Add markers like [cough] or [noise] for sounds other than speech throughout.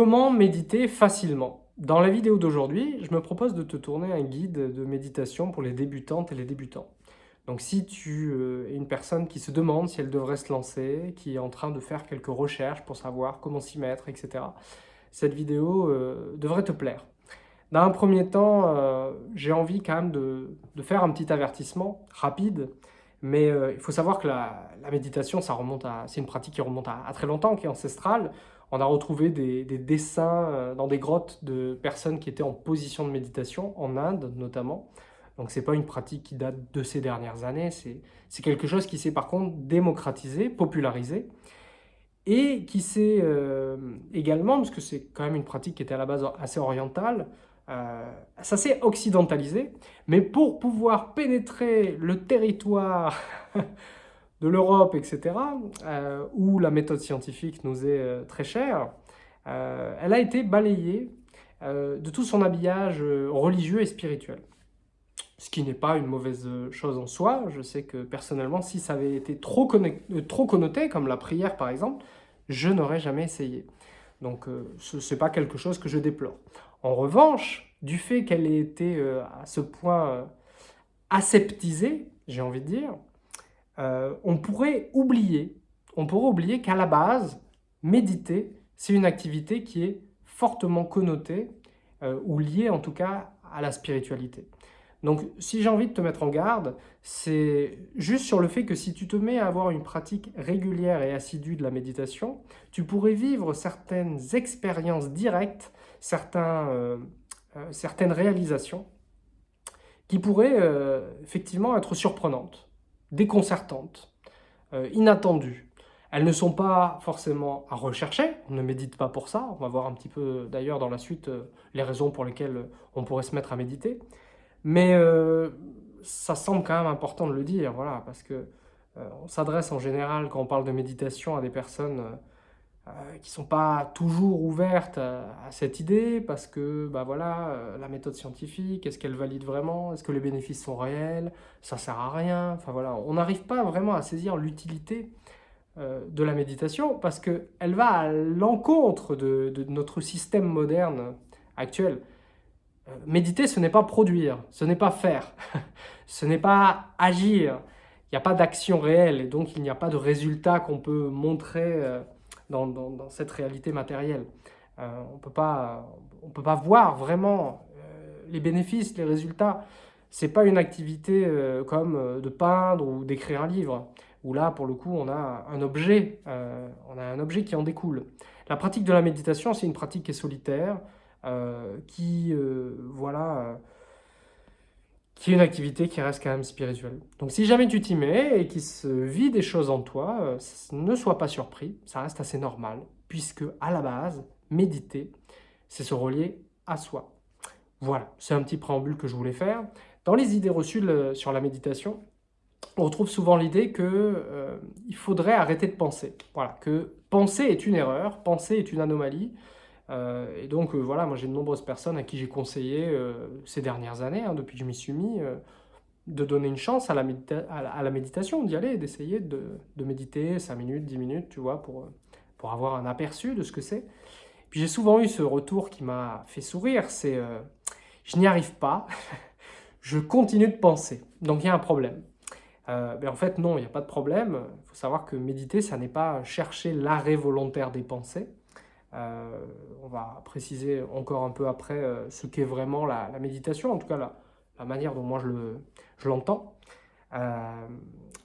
Comment méditer facilement Dans la vidéo d'aujourd'hui, je me propose de te tourner un guide de méditation pour les débutantes et les débutants. Donc si tu euh, es une personne qui se demande si elle devrait se lancer, qui est en train de faire quelques recherches pour savoir comment s'y mettre, etc., cette vidéo euh, devrait te plaire. Dans un premier temps, euh, j'ai envie quand même de, faire un petit avertissement rapide, mais il faut savoir que la, méditation, ça c'est une pratique qui remonte à, à, très longtemps, qui est ancestrale. On a retrouvé des, dessins euh, dans des grottes de personnes qui étaient en position de méditation, en Inde notamment. Donc ce n'est pas une pratique qui date de ces dernières années, c'est quelque chose qui s'est par contre démocratisé, popularisé, et qui s'est euh, également, parce que c'est quand même une pratique qui était à la base assez orientale, euh, ça s'est occidentalisé, mais pour pouvoir pénétrer le territoire [laughs] de l'Europe, etc., euh, où la méthode scientifique nous est euh, très chère, euh, elle a été balayée de tout son habillage religieux et spirituel. Ce qui n'est pas une mauvaise chose en soi. Je sais que personnellement, si ça avait été trop, trop connoté, comme la prière par exemple, je n'aurais jamais essayé. Donc ce n'est pas quelque chose que je déplore. En revanche, du fait qu'elle ait été à ce point aseptisée, j'ai envie de dire, euh, on pourrait oublier, on pourrait oublier qu'à la base, méditer, c'est une activité qui est fortement connotée euh, ou liée en tout cas à la spiritualité. Donc si j'ai envie de te mettre en garde, c'est juste sur le fait que si tu te mets à avoir une pratique régulière et assidue de la méditation, tu pourrais vivre certaines expériences directes, euh, certaines réalisations qui pourraient effectivement être surprenantes déconcertantes, euh, inattendues. Elles ne sont pas forcément à rechercher, on ne médite pas pour ça, on va voir un petit peu d'ailleurs dans la suite euh, les raisons pour lesquelles on pourrait se mettre à méditer, mais euh, ça semble quand même important de le dire, voilà, parce que on s'adresse en général quand on parle de méditation à des personnes euh, qui ne sont pas toujours ouvertes à, cette idée parce que bah voilà, euh, la méthode scientifique, est-ce qu'elle valide vraiment? Est-ce que les bénéfices sont réels? Ça sert à rien. Enfin voilà, on n'arrive pas vraiment à saisir l'utilité euh, de la méditation parce qu'elle va à l'encontre de, de, notre système moderne actuel. méditer, ce n'est pas produire, ce n'est pas faire, [laughs] ce n'est pas agir. Il n'y a pas d'action réelle et donc il n'y a pas de résultat qu'on peut montrer dans, cette réalité matérielle. Euh, on ne peut pas voir vraiment euh, les bénéfices, les résultats. Ce n'est pas une activité euh, comme de peindre ou d'écrire un livre, où là, pour le coup, on a un objet, on a un objet qui en découle. La pratique de la méditation, c'est une pratique qui est solitaire, qui, voilà, qui est une activité qui reste quand même spirituelle. Donc si jamais tu t'y mets et qu'il se vit des choses en toi, euh, ne sois pas surpris, ça reste assez normal, puisque à la base, méditer, c'est se relier à soi. Voilà, c'est un petit préambule que je voulais faire. Dans les idées reçues sur la méditation, on retrouve souvent l'idée qu'il euh, faudrait arrêter de penser. Voilà, que penser est une erreur, penser est une anomalie, euh, et donc euh, voilà, moi j'ai de nombreuses personnes à qui j'ai conseillé euh, ces dernières années, hein, depuis que je m'y suis mis, de donner une chance à la, méditation, d'y aller, d'essayer de, méditer 5 minutes, 10 minutes, tu vois, pour, pour avoir un aperçu de ce que c'est. Puis j'ai souvent eu ce retour qui m'a fait sourire, c'est je n'y arrive pas, [laughs] je continue de penser, donc il y a un problème. mais en fait non, il n'y a pas de problème, il faut savoir que méditer, ça n'est pas chercher l'arrêt volontaire des pensées, euh, on va préciser encore un peu après euh, ce qu'est vraiment la, méditation, en tout cas la, manière dont moi je l'entends. Euh,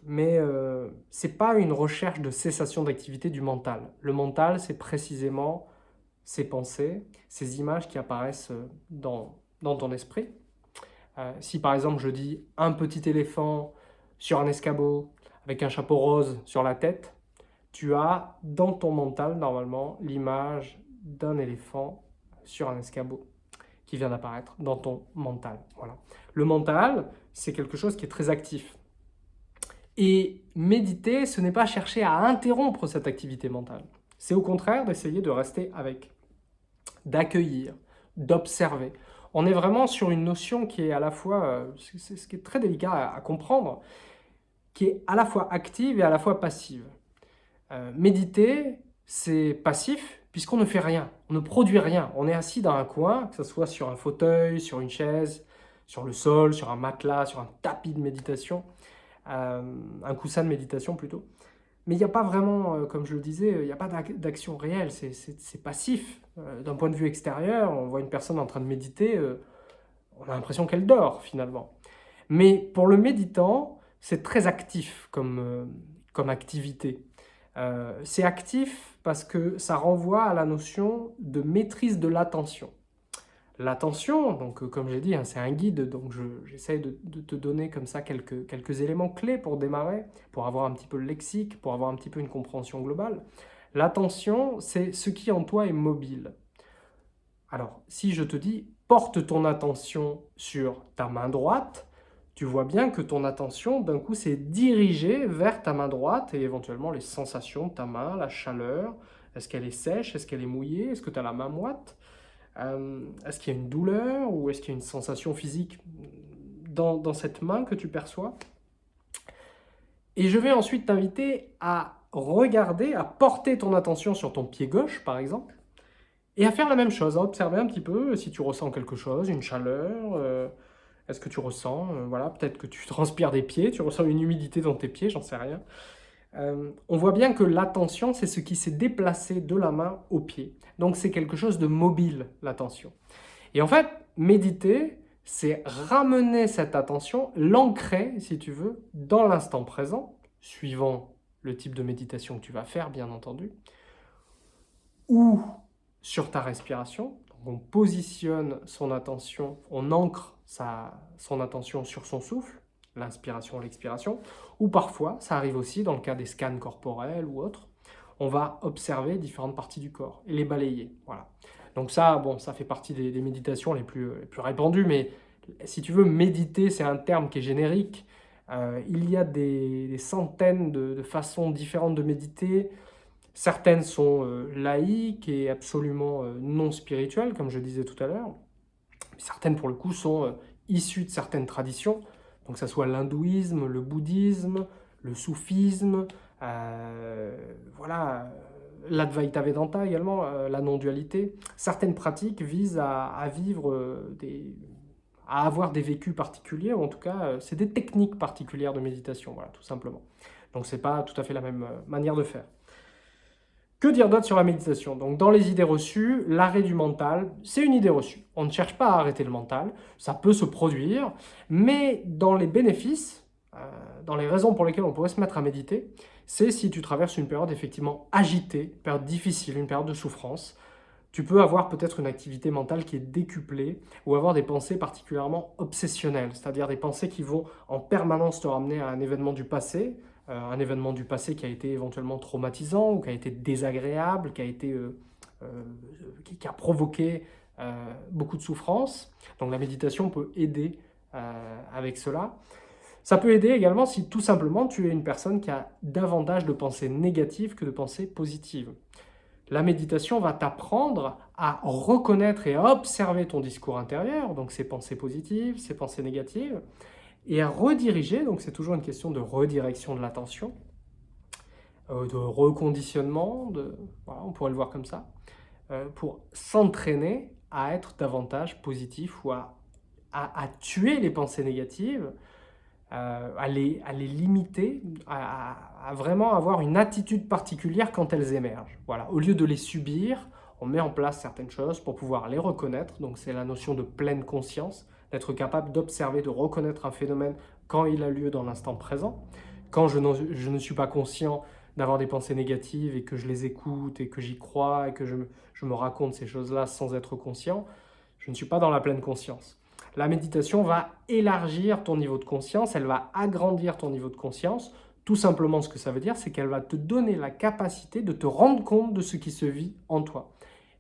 mais ce n'est pas une recherche de cessation d'activité du mental. Le mental, c'est précisément ces pensées, ces images qui apparaissent dans, dans ton esprit. si par exemple je dis un petit éléphant sur un escabeau avec un chapeau rose sur la tête, tu as dans ton mental, normalement, l'image d'un éléphant sur un escabeau qui vient d'apparaître dans ton mental. Voilà. Le mental, c'est quelque chose qui est très actif. Et méditer, ce n'est pas chercher à interrompre cette activité mentale. C'est au contraire d'essayer de rester avec, d'accueillir, d'observer. On est vraiment sur une notion qui est à la fois, euh, c'est ce qui est très délicat à comprendre, qui est à la fois active et à la fois passive. Euh, méditer, c'est passif, puisqu'on ne fait rien, on ne produit rien. On est assis dans un coin, que ce soit sur un fauteuil, sur une chaise, sur le sol, sur un matelas, sur un tapis de méditation, euh, un coussin de méditation plutôt. Mais il n'y a pas vraiment, euh, comme je le disais, il n'y a pas d'action réelle, c'est passif. D'un point de vue extérieur, on voit une personne en train de méditer, on a l'impression qu'elle dort finalement. Mais pour le méditant, c'est très actif comme activité. C'est actif parce que ça renvoie à la notion de maîtrise de l'attention. L'attention, donc euh, comme j'ai dit, hein, c'est un guide, donc j'essaie de, te donner comme ça quelques, quelques éléments clés pour démarrer, pour avoir un petit peu le lexique, pour avoir un petit peu une compréhension globale. L'attention, c'est ce qui en toi est mobile. Alors, si je te dis, porte ton attention sur ta main droite, tu vois bien que ton attention, d'un coup, s'est dirigée vers ta main droite et éventuellement les sensations de ta main, la chaleur. Est-ce qu'elle est sèche? Est-ce qu'elle est mouillée? Est-ce que tu as la main moite? Euh, Est-ce qu'il y a une douleur ou est-ce qu'il y a une sensation physique dans, cette main que tu perçois? Et je vais ensuite t'inviter à regarder, à porter ton attention sur ton pied gauche, par exemple, et à faire la même chose, à observer un petit peu si tu ressens quelque chose, une chaleur, euh, est-ce que tu ressens, euh, voilà, peut-être que tu [laughs] transpires des pieds, tu ressens une humidité dans tes pieds, j'en sais rien. Euh, on voit bien que l'attention, c'est ce qui s'est déplacé de la main au pied. Donc c'est quelque chose de mobile, l'attention. Et en fait, méditer, c'est ramener cette attention, l'ancrer, si tu veux, dans l'instant présent, suivant le type de méditation que tu vas faire, bien entendu, ou sur ta respiration. On positionne son attention, on ancre son attention sur son souffle, l'inspiration, l'expiration, ou parfois, ça arrive aussi dans le cas des scans corporels ou autres, on va observer différentes parties du corps et les balayer. Voilà. Donc ça, bon, ça fait partie des, méditations les plus, plus répandues, mais si tu veux, méditer, c'est un terme qui est générique. Euh, il y a des, centaines de, façons différentes de méditer. Certaines sont euh, laïques et absolument euh, non spirituelles, comme je disais tout à l'heure. Certaines, pour le coup, sont issues de certaines traditions donc que ce soit l'hindouisme, le bouddhisme, le soufisme, euh, voilà, l'Advaita Vedanta également, euh, la non-dualité. Certaines pratiques visent à, vivre euh, des à avoir des vécus particuliers, ou en tout cas, c'est des techniques particulières de méditation, voilà, tout simplement. Donc c'est pas tout à fait la même manière de faire. Que dire d'autre sur la méditation? Donc dans les idées reçues, l'arrêt du mental, c'est une idée reçue. On ne cherche pas à arrêter le mental, ça peut se produire, mais dans les bénéfices, euh, dans les raisons pour lesquelles on pourrait se mettre à méditer, c'est si tu traverses une période effectivement agitée, une période difficile, une période de souffrance, tu peux avoir peut-être une activité mentale qui est décuplée ou avoir des pensées particulièrement obsessionnelles, c'est-à-dire des pensées qui vont en permanence te ramener à un événement du passé, un événement du passé qui a été éventuellement traumatisant ou qui a été désagréable, qui a, été, euh, euh, qui, a provoqué beaucoup de souffrance. Donc la méditation peut aider avec cela. Ça peut aider également si tout simplement tu es une personne qui a davantage de pensées négatives que de pensées positives. La méditation va t'apprendre à reconnaître et à observer ton discours intérieur, donc ces pensées positives, ces pensées négatives, et à rediriger, donc c'est toujours une question de redirection de l'attention, euh, de reconditionnement, on pourrait le voir comme ça, euh, pour s'entraîner à être davantage positif ou à, tuer les pensées négatives, euh, à, les, à, les, limiter, à, à, vraiment avoir une attitude particulière quand elles émergent. Voilà. Au lieu de les subir, on met en place certaines choses pour pouvoir les reconnaître, donc c'est la notion de pleine conscience, d'être capable d'observer, de reconnaître un phénomène quand il a lieu dans l'instant présent. Quand je, je, ne suis pas conscient d'avoir des pensées négatives et que je les écoute et que j'y crois et que je, je me raconte ces choses-là sans être conscient, je ne suis pas dans la pleine conscience. La méditation va élargir ton niveau de conscience, elle va agrandir ton niveau de conscience. Tout simplement, ce que ça veut dire, c'est qu'elle va te donner la capacité de te rendre compte de ce qui se vit en toi.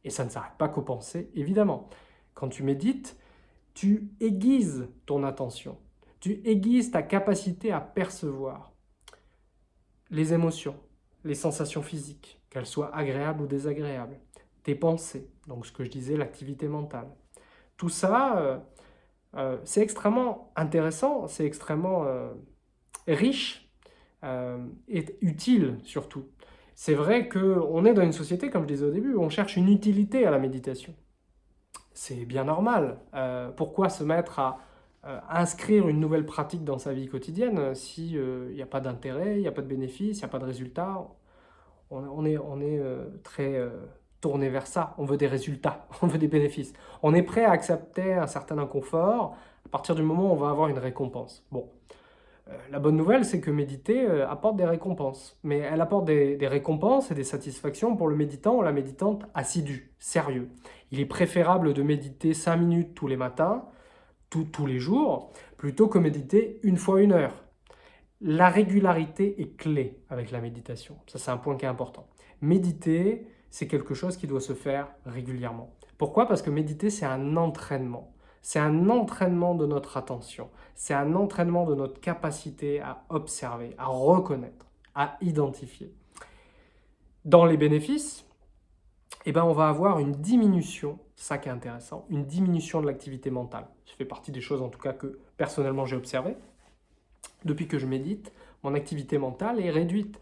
Et ça ne s'arrête pas qu'aux pensées, évidemment. Quand tu médites, tu aiguises ton attention, tu aiguises ta capacité à percevoir les émotions, les sensations physiques, qu'elles soient agréables ou désagréables, tes pensées, donc ce que je disais, l'activité mentale. Tout ça, euh, euh, c'est extrêmement intéressant, c'est extrêmement euh, riche et utile surtout. C'est vrai qu'on est dans une société, comme je disais au début, où on cherche une utilité à la méditation. C'est bien normal. Euh, pourquoi se mettre à euh, inscrire une nouvelle pratique dans sa vie quotidienne s'il n'y a pas d'intérêt, il n'y a pas de bénéfice, il n'y a pas de résultat? On, est, on est très tourné vers ça. On veut des résultats, [laughs] on veut des bénéfices. On est prêt à accepter un certain inconfort à partir du moment où on va avoir une récompense. Bon, euh, la bonne nouvelle, c'est que méditer euh, apporte des récompenses. Mais elle apporte des, récompenses et des satisfactions pour le méditant ou la méditante assidu, sérieux. Il est préférable de méditer 5 minutes tous les matins, tous les jours, plutôt que méditer une fois une heure. La régularité est clé avec la méditation. Ça, c'est un point qui est important. Méditer, c'est quelque chose qui doit se faire régulièrement. Pourquoi? Parce que méditer, c'est un entraînement. C'est un entraînement de notre attention. C'est un entraînement de notre capacité à observer, à reconnaître, à identifier. Dans les bénéfices, eh ben, on va avoir une diminution, ça qui est intéressant, une diminution de l'activité mentale. Ça fait partie des choses en tout cas que personnellement j'ai observé. Depuis que je médite, mon activité mentale est réduite.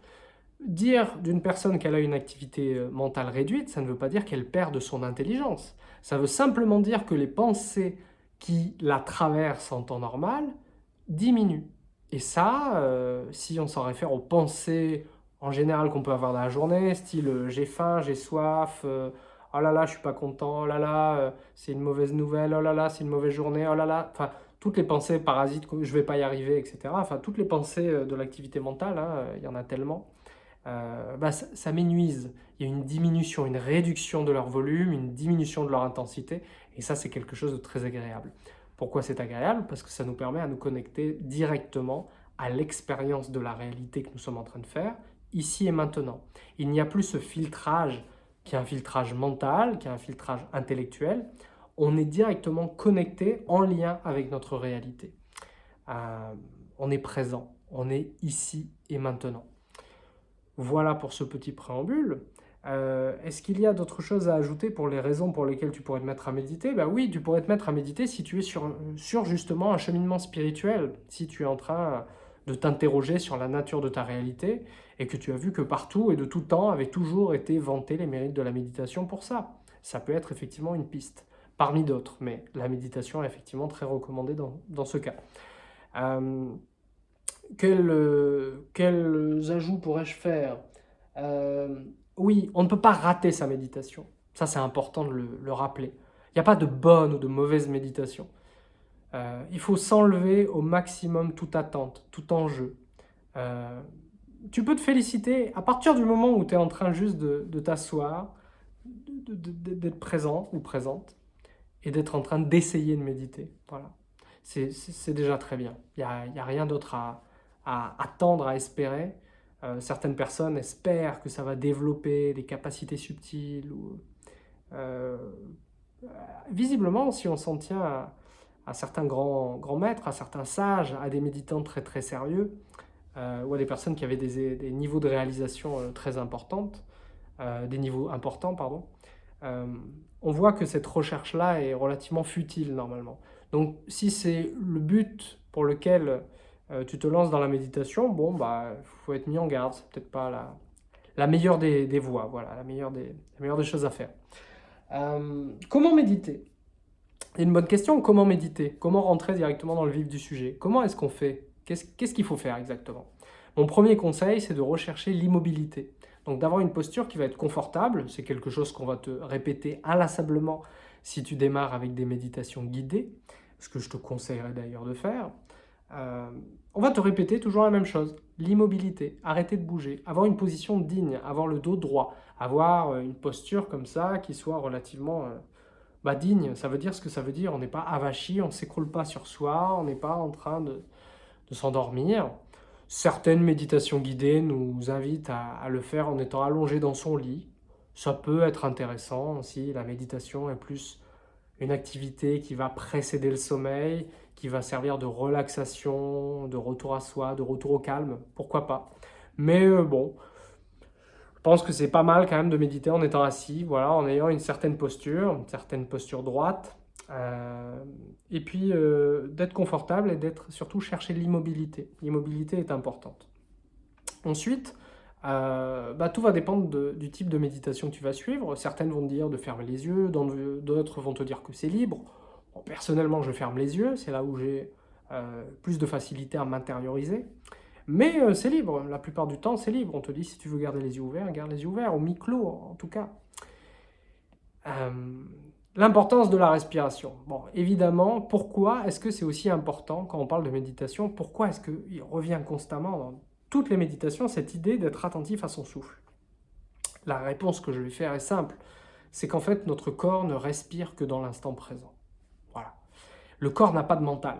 Dire d'une personne qu'elle a une activité euh, mentale réduite, ça ne veut pas dire qu'elle perd de son intelligence. Ça veut simplement dire que les pensées qui la traversent en temps normal diminue. Et ça, euh, si on s'en réfère aux pensées en général qu'on peut avoir dans la journée, style euh, j'ai faim, j'ai soif, euh, oh là là, je suis pas content, oh là là, c'est une mauvaise nouvelle, oh là là, c'est une mauvaise journée, oh là là, enfin, toutes les pensées parasites, je vais pas y arriver, etc. Enfin, toutes les pensées de l'activité mentale, hein, il y en a tellement, bah, ça, ça m'énuise. Il y a une diminution, une réduction de leur volume, une diminution de leur intensité, et ça, c'est quelque chose de très agréable. Pourquoi c'est agréable? Parce que ça nous permet à nous connecter directement à l'expérience de la réalité que nous sommes en train de faire, ici et maintenant. Il n'y a plus ce filtrage qui est un filtrage mental, qui est un filtrage intellectuel. On est directement connecté, en lien avec notre réalité. Euh, on est présent, on est ici et maintenant. Voilà pour ce petit préambule. Euh, est-ce qu'il y a d'autres choses à ajouter pour les raisons pour lesquelles tu pourrais te mettre à méditer? Ben oui, tu pourrais te mettre à méditer si tu es sur, sur justement un cheminement spirituel, si tu es en train de t'interroger sur la nature de ta réalité et que tu as vu que partout et de tout temps avait toujours été vanté les mérites de la méditation pour ça. Ça peut être effectivement une piste, parmi d'autres, mais la méditation est effectivement très recommandée dans, dans ce cas. Euh, quels, quels ajouts pourrais-je faire? Euh, oui, on ne peut pas rater sa méditation. Ça, c'est important de le, rappeler. Il n'y a pas de bonne ou de mauvaise méditation. Euh, il faut s'enlever au maximum toute attente, tout enjeu. Euh, tu peux te féliciter à partir du moment où tu es en train juste de, t'asseoir, d'être présent ou présente, et d'être en train d'essayer de méditer. Voilà. C'est déjà très bien. Il n'y a, rien d'autre à attendre, à espérer. Euh, certaines personnes espèrent que ça va développer des capacités subtiles. Euh, visiblement, si on s'en tient à, certains grands, grands maîtres, à certains sages, à des méditants très très sérieux, euh, ou à des personnes qui avaient des, des niveaux de réalisation très importantes, des niveaux importants, pardon, on voit que cette recherche-là est relativement futile normalement. Donc si c'est le but pour lequel euh, tu te lances dans la méditation, bon, bah, faut être mis en garde. C'est peut-être pas la, meilleure des, voies, voilà, la meilleure des, des choses à faire. Euh, comment méditer? C'est une bonne question. Comment méditer? Comment rentrer directement dans le vif du sujet? Comment est-ce qu'on fait? Qu'est-ce qu'il faut faire exactement? Mon premier conseil, c'est de rechercher l'immobilité. Donc d'avoir une posture qui va être confortable, c'est quelque chose qu'on va te répéter inlassablement si tu démarres avec des méditations guidées, ce que je te conseillerais d'ailleurs de faire. Euh, on va te répéter toujours la même chose, l'immobilité, arrêter de bouger, avoir une position digne, avoir le dos droit, avoir euh, une posture comme ça qui soit relativement euh, bah, digne. Ça veut dire ce que ça veut dire, on n'est pas avachi, on ne s'écroule pas sur soi, on n'est pas en train de, s'endormir. Certaines méditations guidées nous invitent à, à, le faire en étant allongé dans son lit. Ça peut être intéressant si la méditation est plus une activité qui va précéder le sommeil, qui va servir de relaxation, de retour à soi, de retour au calme, pourquoi pas? Mais euh, bon, je pense que c'est pas mal quand même de méditer en étant assis, voilà, en ayant une certaine posture, une certaine posture droite, euh, et puis euh, d'être confortable et d'être surtout chercher l'immobilité. L'immobilité est importante. Ensuite, euh, bah, tout va dépendre du type de méditation que tu vas suivre. Certaines vont te dire de fermer les yeux, d'autres vont te dire que c'est libre. personnellement, je ferme les yeux, c'est là où j'ai euh, plus de facilité à m'intérioriser. Mais euh, c'est libre, la plupart du temps c'est libre. On te dit si tu veux garder les yeux ouverts, garde les yeux ouverts, au mi-clos en tout cas. L'importance de la respiration. Bon, évidemment, pourquoi est-ce que c'est aussi important quand on parle de méditation? Pourquoi est-ce qu'il revient constamment dans toutes les méditations cette idée d'être attentif à son souffle La réponse que je vais faire est simple. C'est qu'en fait, notre corps ne respire que dans l'instant présent. Voilà. Le corps n'a pas de mental.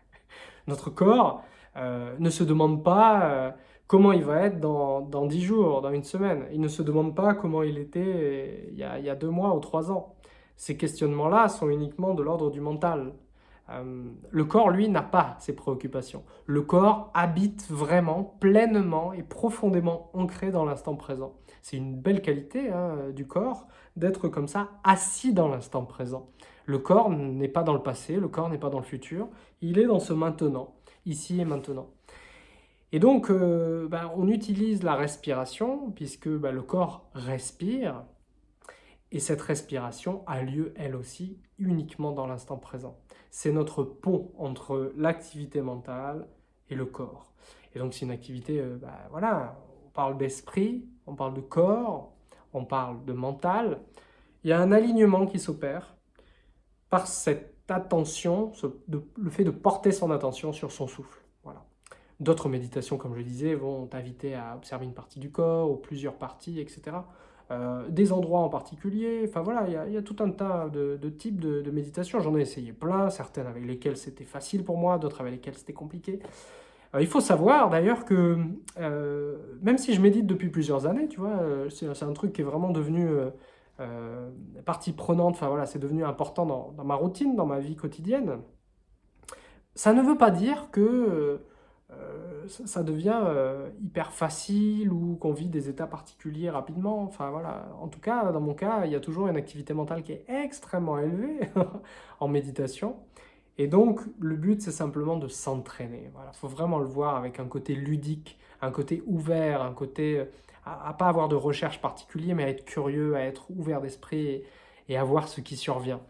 [laughs] notre corps euh, ne se demande pas euh, comment il va être dans, dans 10 jours, dans une semaine. Il ne se demande pas comment il était euh, il y a, il y a deux mois ou trois ans. Ces questionnements-là sont uniquement de l'ordre du mental. Euh, le corps, lui, n'a pas ces préoccupations. Le corps habite vraiment, pleinement et profondément ancré dans l'instant présent. C'est une belle qualité hein, du corps d'être comme ça, assis dans l'instant présent. Le corps n'est pas dans le passé, le corps n'est pas dans le futur, il est dans ce maintenant, ici et maintenant. Et donc, euh, ben, on utilise la respiration, puisque ben, le corps respire, et cette respiration a lieu, elle aussi, uniquement dans l'instant présent. C'est notre pont entre l'activité mentale et le corps. Et donc c'est une activité, euh, bah, voilà, on parle d'esprit, on parle de corps, on parle de mental. Il y a un alignement qui s'opère par cette attention, le fait de porter son attention sur son souffle. Voilà. D'autres méditations, comme je disais, vont t'inviter à observer une partie du corps ou plusieurs parties, etc. Euh, des endroits en particulier. Enfin voilà, il y, a tout un tas de, types de, méditation. J'en ai essayé plein, certaines avec lesquelles c'était facile pour moi, d'autres avec lesquelles c'était compliqué. Euh, il faut savoir d'ailleurs que euh, même si je médite depuis plusieurs années, tu vois, c'est un truc qui est vraiment devenu partie prenante, enfin voilà, c'est devenu important dans, ma routine, dans ma vie quotidienne. Ça ne veut pas dire que ça devient euh, hyper facile ou qu'on vit des états particuliers rapidement. Enfin voilà, en tout cas, dans mon cas, il y a toujours une activité mentale qui est extrêmement élevée [laughs] en méditation. Et donc, le but, c'est simplement de s'entraîner. Il faut vraiment le voir avec un côté ludique, un côté ouvert, un côté euh, à, à pas avoir de recherche particulier, mais à être curieux, à être ouvert d'esprit et, et à voir ce qui survient.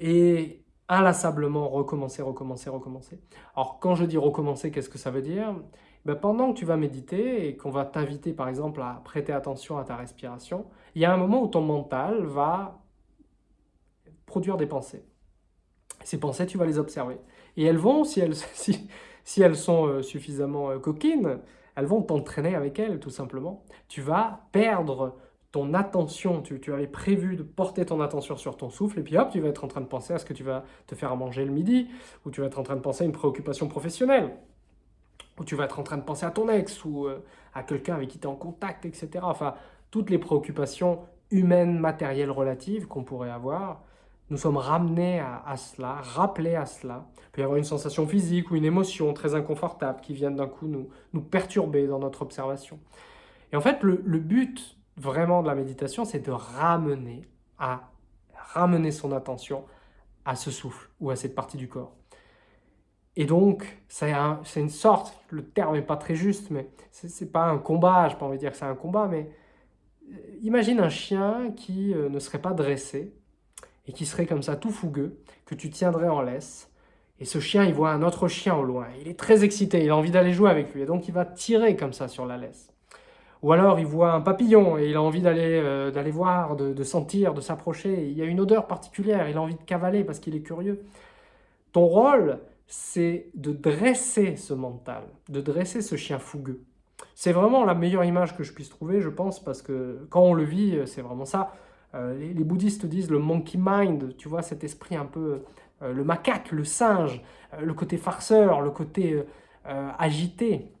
Et inlassablement recommencer, recommencer, recommencer. Alors quand je dis recommencer, qu'est-ce que ça veut dire? Ben, Pendant que tu vas méditer et qu'on va t'inviter par exemple à prêter attention à ta respiration, il y a un moment où ton mental va produire des pensées. Ces pensées, tu vas les observer. Et elles vont, si elles, [laughs] sont euh, suffisamment euh, coquines, elles vont t'entraîner avec elles, tout simplement. Tu vas perdre ton attention, tu, avais prévu de porter ton attention sur ton souffle, et puis hop, tu vas être en train de penser à ce que tu vas te faire à manger le midi, ou tu vas être en train de penser à une préoccupation professionnelle, ou tu vas être en train de penser à ton ex, ou euh, à quelqu'un avec qui tu es en contact, etc. Enfin, toutes les préoccupations humaines, matérielles, relatives qu'on pourrait avoir, nous sommes ramenés à, cela, rappelés à cela. Il peut y avoir une sensation physique ou une émotion très inconfortable qui vient d'un coup nous, nous perturber dans notre observation. Et en fait, le, le but vraiment de la méditation, c'est de ramener, à, ramener son attention à ce souffle ou à cette partie du corps. Et donc, c'est une sorte, le terme n'est pas très juste, mais c'est pas un combat, je n'ai pas envie de dire que c'est un combat, mais euh, imagine un chien qui euh, ne serait pas dressé et qui serait comme ça tout fougueux, que tu tiendrais en laisse, et ce chien, il voit un autre chien au loin, il est très excité, il a envie d'aller jouer avec lui, et donc il va tirer comme ça sur la laisse. Ou alors il voit un papillon et il a envie d'aller euh, d'aller voir, de, sentir, de s'approcher. Il y a une odeur particulière, il a envie de cavaler parce qu'il est curieux. Ton rôle, c'est de dresser ce mental, de dresser ce chien fougueux. C'est vraiment la meilleure image que je puisse trouver, je pense, parce que quand on le vit, c'est vraiment ça. Euh, les, bouddhistes disent le monkey mind, tu vois, cet esprit un peu, euh, le macaque, le singe, le côté farceur, le côté agité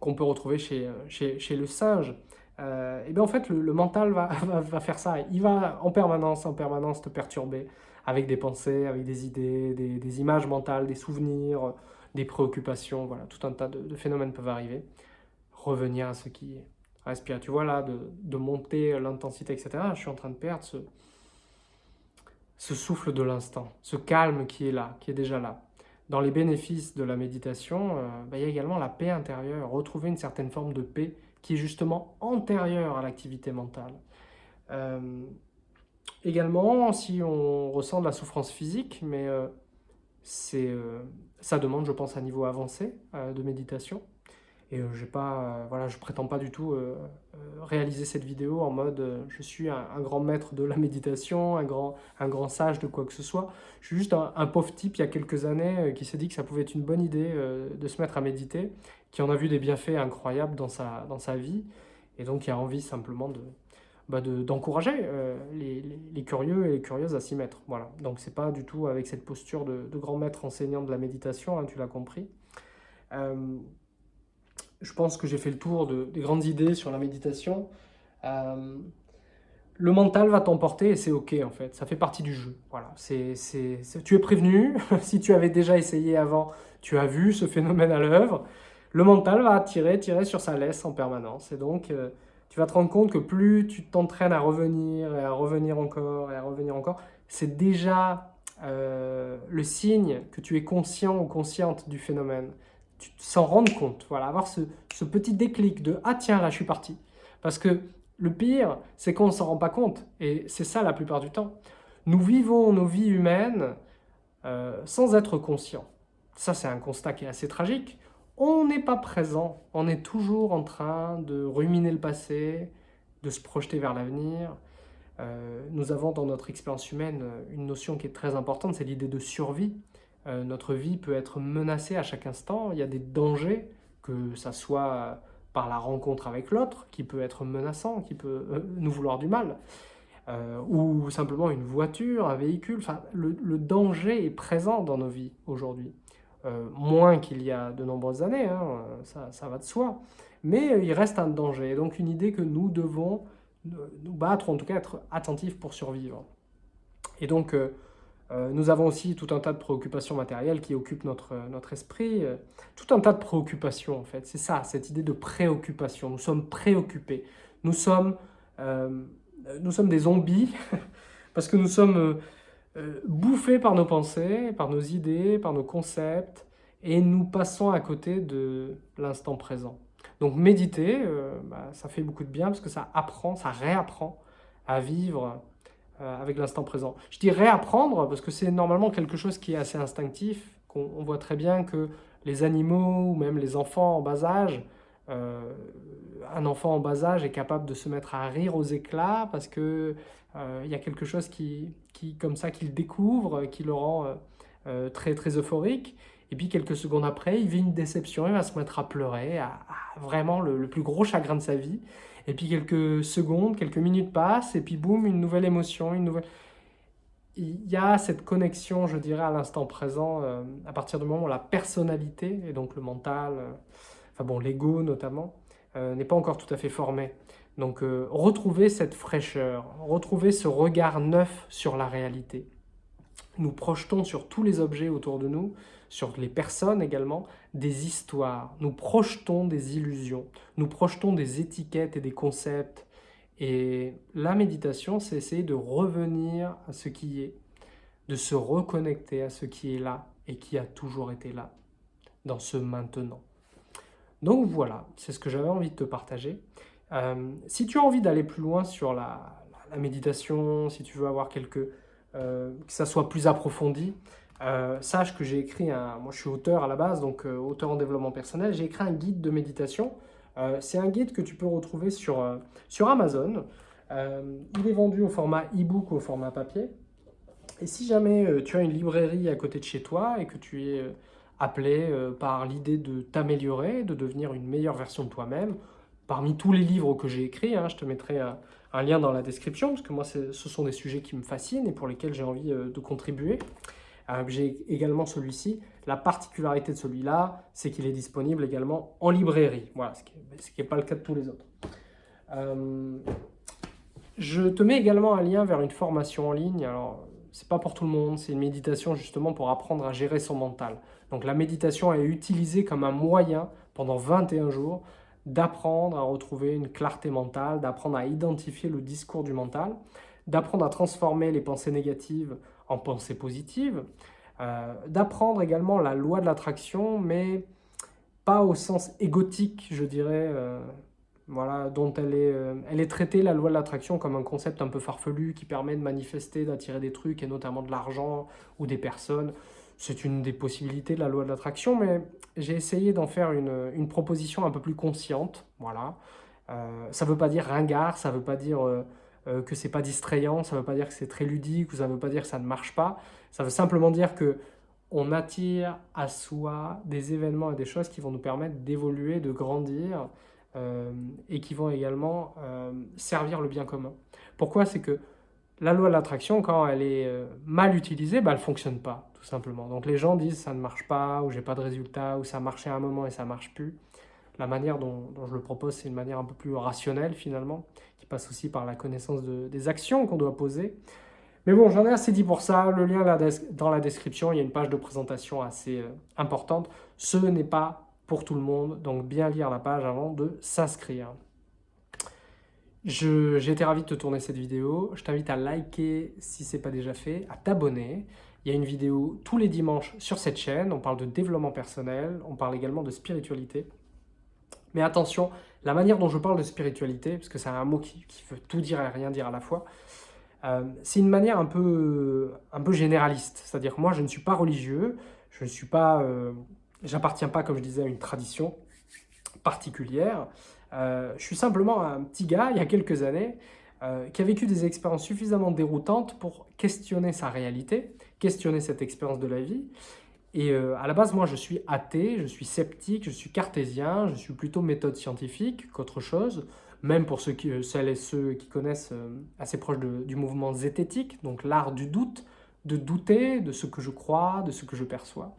qu'on peut retrouver chez, euh, chez, chez le singe, euh, et bien en fait le, mental [laughs] va, va, faire ça. Il va en permanence, en permanence te perturber avec des pensées, avec des idées, des, des images mentales, des souvenirs, des préoccupations, voilà, tout un tas de, phénomènes peuvent arriver. Revenir à ce qui respire. Tu vois là, de, de monter l'intensité, etc. Je suis en train de perdre ce, ce souffle de l'instant, ce calme qui est là, qui est déjà là. Dans les bénéfices de la méditation, euh, bah, il y a également la paix intérieure, retrouver une certaine forme de paix qui est justement antérieure à l'activité mentale. Euh, également, si on ressent de la souffrance physique, mais euh, ça demande, je pense, un niveau avancé de méditation. Et euh, j'ai pas, euh, voilà, je prétends pas du tout euh, réaliser cette vidéo en mode je suis un, grand maître de la méditation, un grand, un grand sage de quoi que ce soit. Je suis juste un, pauvre type il y a quelques années qui s'est dit que ça pouvait être une bonne idée de se mettre à méditer, qui en a vu des bienfaits incroyables dans sa, dans sa vie, et donc qui a envie simplement de, bah d'encourager les, les, curieux et les curieuses à s'y mettre. Voilà. Donc c'est pas du tout avec cette posture de, de grand maître enseignant de la méditation, hein, tu l'as compris je pense que j'ai fait le tour de, des grandes idées sur la méditation. Euh, le mental va t'emporter et c'est ok en fait, ça fait partie du jeu. Voilà, c'est, tu es prévenu, [laughs] si tu avais déjà essayé avant, tu as vu ce phénomène à l'œuvre. Le mental va tirer, tirer sur sa laisse en permanence et donc euh, tu vas te rendre compte que plus tu t'entraînes à revenir et à revenir encore et à revenir encore, c'est déjà euh, le signe que tu es conscient ou consciente du phénomène s'en rendre compte, voilà, avoir ce, petit déclic de « Ah tiens, là, je suis parti ». Parce que le pire, c'est qu'on ne s'en rend pas compte, et c'est ça la plupart du temps. Nous vivons nos vies humaines euh, sans être conscients. Ça, c'est un constat qui est assez tragique. On n'est pas présent, on est toujours en train de ruminer le passé, de se projeter vers l'avenir. Euh, nous avons dans notre expérience humaine une notion qui est très importante, c'est l'idée de survie. Euh, notre vie peut être menacée à chaque instant. Il y a des dangers, que ça soit par la rencontre avec l'autre, qui peut être menaçant, qui peut euh, nous vouloir du mal, euh, ou simplement une voiture, un véhicule. Enfin, le, danger est présent dans nos vies aujourd'hui. moins qu'il y a de nombreuses années, hein, ça, ça, va de soi. Mais il reste un danger. donc une idée que nous devons nous battre, en tout cas être attentifs pour survivre. Et donc, nous avons aussi tout un tas de préoccupations matérielles qui occupent notre, notre esprit. Euh, tout un tas de préoccupations, en fait. C'est ça, cette idée de préoccupation. Nous sommes préoccupés. Nous sommes, euh, nous sommes des zombies [laughs] parce que nous sommes bouffés par nos pensées, par nos idées, par nos concepts et nous passons à côté de l'instant présent. Donc méditer, bah, ça fait beaucoup de bien parce que ça apprend, ça réapprend à vivre euh, avec l'instant présent. Je dis réapprendre parce que c'est normalement quelque chose qui est assez instinctif, qu'on on voit très bien que les animaux ou même les enfants en bas âge, euh, un enfant en bas âge est capable de se mettre à rire aux éclats parce que euh, y a quelque chose qui, qui comme ça qu'il découvre, qui le rend très très euphorique. Et puis quelques secondes après, il vit une déception, il va se mettre à pleurer, à, vraiment le, plus gros chagrin de sa vie. Et puis quelques secondes, quelques minutes passent, et puis boum, une nouvelle émotion, une nouvelle... Il y a cette connexion, je dirais, à l'instant présent, euh, à partir du moment où la personnalité, et donc le mental, euh, enfin bon, l'ego notamment, euh, n'est pas encore tout à fait formé. Donc retrouver cette fraîcheur, retrouver ce regard neuf sur la réalité. Nous projetons sur tous les objets autour de nous, sur les personnes également, des histoires. Nous projetons des illusions, nous projetons des étiquettes et des concepts. Et la méditation, c'est essayer de revenir à ce qui est, de se reconnecter à ce qui est là et qui a toujours été là, dans ce maintenant. Donc voilà, c'est ce que j'avais envie de te partager. Euh, si tu as envie d'aller plus loin sur la, méditation, si tu veux avoir quelques... Euh, que ça soit plus approfondi, euh, sache que j'ai écrit un... Moi, je suis auteur à la base, donc euh, auteur en développement personnel. J'ai écrit un guide de méditation. Euh, c'est un guide que tu peux retrouver sur, sur Amazon. il est vendu au format e-book ou au format papier. Et si jamais tu as une librairie à côté de chez toi et que tu es appelé par l'idée de t'améliorer, de devenir une meilleure version de toi-même, parmi tous les livres que j'ai écrits, hein, je te mettrai un, un, lien dans la description, parce que moi, ce sont des sujets qui me fascinent et pour lesquels j'ai envie de contribuer. J'ai également celui-ci. La particularité de celui-là, c'est qu'il est disponible également en librairie. Voilà, ce qui n'est pas le cas de tous les autres. Euh, je te mets également un lien vers une formation en ligne. Alors, c'est pas pour tout le monde, c'est une méditation justement pour apprendre à gérer son mental. Donc la méditation est utilisée comme un moyen pendant 21 jours d'apprendre à retrouver une clarté mentale, d'apprendre à identifier le discours du mental, d'apprendre à transformer les pensées négatives en pensée positive, euh, d'apprendre également la loi de l'attraction, mais pas au sens égotique, je dirais, euh, voilà, dont elle est, euh, elle est traitée, la loi de l'attraction, comme un concept un peu farfelu qui permet de manifester, d'attirer des trucs, et notamment de l'argent ou des personnes. C'est une des possibilités de la loi de l'attraction, mais j'ai essayé d'en faire une, une, proposition un peu plus consciente. Voilà. Ça ne veut pas dire ringard, ça ne veut pas dire euh, que c'est pas distrayant, ça veut pas dire que c'est très ludique, ou ça veut pas dire que ça ne marche pas. Ça veut simplement dire que on attire à soi des événements et des choses qui vont nous permettre d'évoluer, de grandir, euh, et qui vont également euh, servir le bien commun. Pourquoi? C'est que la loi de l'attraction, quand elle est euh, mal utilisée, bah, elle ne fonctionne pas, tout simplement. Donc les gens disent ça ne marche pas, ou j'ai pas de résultat, ou ça marchait à un moment et ça marche plus. La manière dont, je le propose, c'est une manière un peu plus rationnelle finalement, passe aussi par la connaissance des actions qu'on doit poser. Mais bon, j'en ai assez dit pour ça. Le lien là, dans la description, il y a une page de présentation assez importante. Ce n'est pas pour tout le monde, donc bien lire la page avant de s'inscrire. J'ai été ravi de te tourner cette vidéo, je t'invite à liker si ce n'est pas déjà fait, à t'abonner. Il y a une vidéo tous les dimanches sur cette chaîne, on parle de développement personnel, on parle également de spiritualité. Mais attention, la manière dont je parle de spiritualité, parce que c'est un mot qui, veut tout dire et rien dire à la fois, euh, c'est une manière un peu, un peu généraliste. C'est-à-dire que moi, je ne suis pas religieux, je ne suis pas euh, J'appartiens pas, comme je disais, à une tradition particulière. Euh, je suis simplement un petit gars, il y a quelques années, qui a vécu des expériences suffisamment déroutantes pour questionner sa réalité, questionner cette expérience de la vie. Et euh, à la base, moi, je suis athée, je suis sceptique, je suis cartésien, je suis plutôt méthode scientifique qu'autre chose, même pour ceux qui, celles et ceux qui connaissent assez proche du mouvement zététique, donc l'art du doute, de douter de ce que je crois, de ce que je perçois.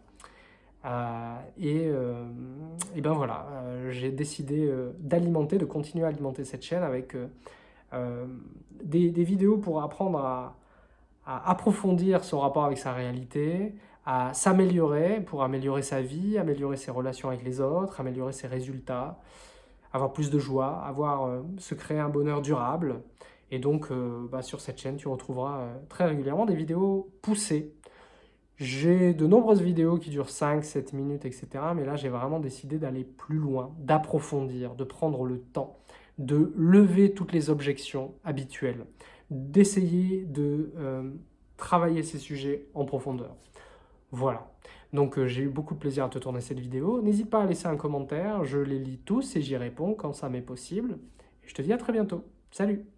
Euh, et, euh, et, ben voilà, euh, j'ai décidé d'alimenter, de continuer à alimenter cette chaîne avec des, vidéos pour apprendre à, approfondir son rapport avec sa réalité, à s'améliorer pour améliorer sa vie, améliorer ses relations avec les autres, améliorer ses résultats, avoir plus de joie, avoir, se créer un bonheur durable. Et donc, bah, sur cette chaîne, tu retrouveras très régulièrement des vidéos poussées j'ai de nombreuses vidéos qui durent 5, 7 minutes, etc. Mais là, j'ai vraiment décidé d'aller plus loin, d'approfondir, de prendre le temps, de lever toutes les objections habituelles, d'essayer de euh, travailler ces sujets en profondeur. Voilà. Donc euh, j'ai eu beaucoup de plaisir à te tourner cette vidéo. N'hésite pas à laisser un commentaire, je les lis tous et j'y réponds quand ça m'est possible. Et je te dis à très bientôt. Salut